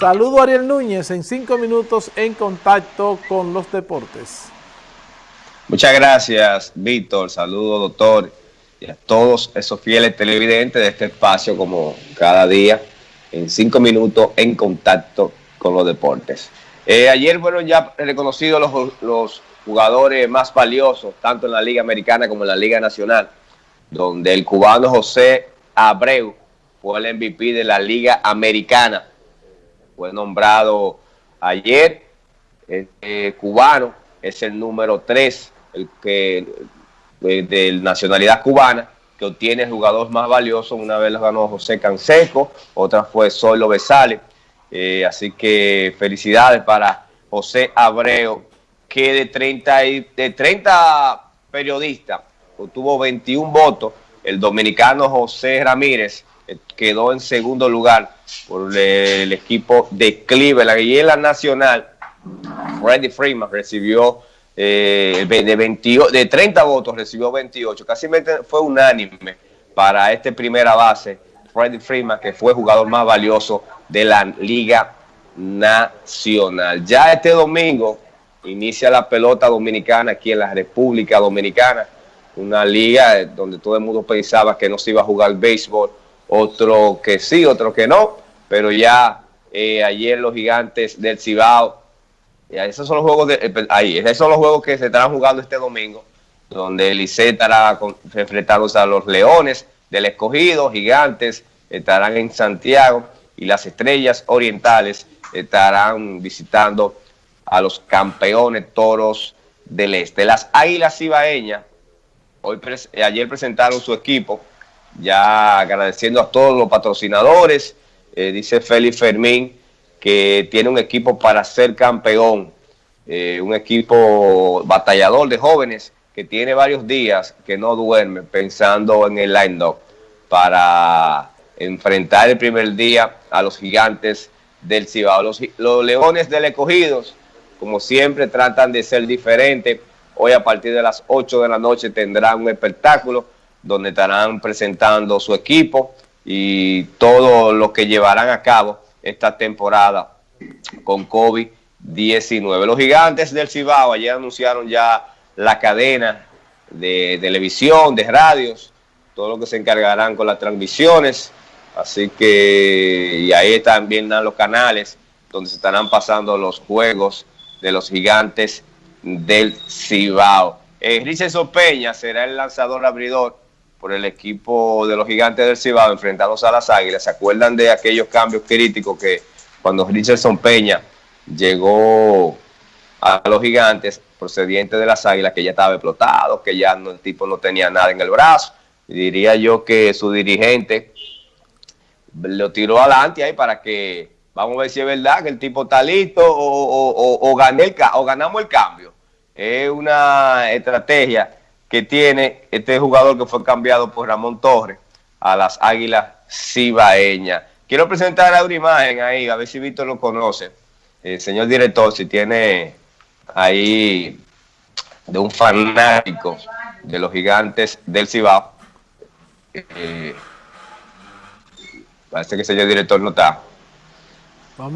Saludo Ariel Núñez en cinco minutos en contacto con los deportes. Muchas gracias, Víctor. Saludo, doctor, y a todos esos fieles televidentes de este espacio, como cada día, en cinco minutos en contacto con los deportes. Eh, ayer fueron ya reconocidos los, los jugadores más valiosos, tanto en la Liga Americana como en la Liga Nacional, donde el cubano José Abreu fue el MVP de la Liga Americana. Fue nombrado ayer, este cubano es el número 3 el que de, nacionalidad cubana, que obtiene el jugador más valioso. Una vez lo ganó José Canseco, otra fue Solo Besale. Eh, así que felicidades para José Abreu, que de 30, de 30 periodistas obtuvo 21 votos. El dominicano José Ramírez eh, quedó en segundo lugar por el equipo de Cleveland. Y en nacional, Freddy Freeman recibió eh, de, de 30 votos recibió 28, casi fue unánime para este primera base, Freddie Freeman, que fue jugador más valioso de la Liga Nacional. Ya este domingo inicia la pelota dominicana aquí en la República Dominicana, una liga donde todo el mundo pensaba que no se iba a jugar béisbol, otro que sí, otro que no, pero ya eh, ayer los gigantes del Cibao esos son los juegos de, eh, ahí, esos son los juegos que se estarán jugando este domingo, donde el estará enfrentándose a los Leones del Escogido, Gigantes estarán en Santiago y las Estrellas Orientales estarán visitando a los campeones Toros del Este. Las Águilas Ibaeñas hoy ayer presentaron su equipo, ya agradeciendo a todos los patrocinadores, eh, dice Félix Fermín, que tiene un equipo para ser campeón, eh, un equipo batallador de jóvenes que tiene varios días que no duerme pensando en el line-up para enfrentar el primer día a los gigantes del Cibao. Los, los Leones del Escogidos, como siempre, tratan de ser diferentes. Hoy a partir de las 8 de la noche tendrán un espectáculo donde estarán presentando su equipo y todo lo que llevarán a cabo esta temporada con COVID-19. Los gigantes del Cibao ayer anunciaron ya la cadena de televisión, de radios, todo lo que se encargarán con las transmisiones. Así que, y ahí también están los canales donde se estarán pasando los juegos de los gigantes del Cibao. Eh, Richardson Peña será el lanzador abridor por el equipo de los gigantes del Cibao enfrentados a las Águilas. ¿Se acuerdan de aquellos cambios críticos que cuando Richardson Peña llegó a los gigantes procediente de las Águilas, que ya estaba explotado, que ya el tipo no tenía nada en el brazo? diría yo que su dirigente lo tiró adelante ahí para que, vamos a ver si es verdad que el tipo está listo o, o, o ganamos el cambio. Es una estrategia que tiene este jugador que fue cambiado por Ramón Torres a las Águilas Cibaeñas. Quiero presentar a una imagen ahí, a ver si Víctor lo conoce. El señor director, si tiene ahí de un fanático de los gigantes del Cibao. Eh, parece que el señor director no está. Vamos